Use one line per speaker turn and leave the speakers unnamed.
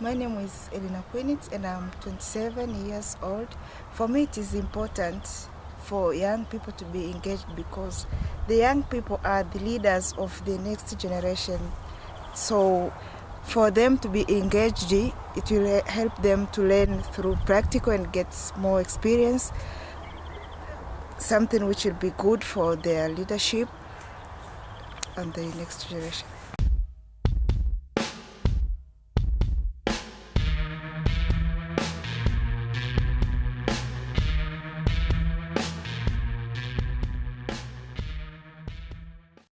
My name is Elena Quinitz and I'm 27 years old. For me it is important for young people to be engaged because the young people are the leaders of the next generation. So for them to be engaged, it will help them to learn through practical and get more experience, something which will be good for their leadership and the next generation.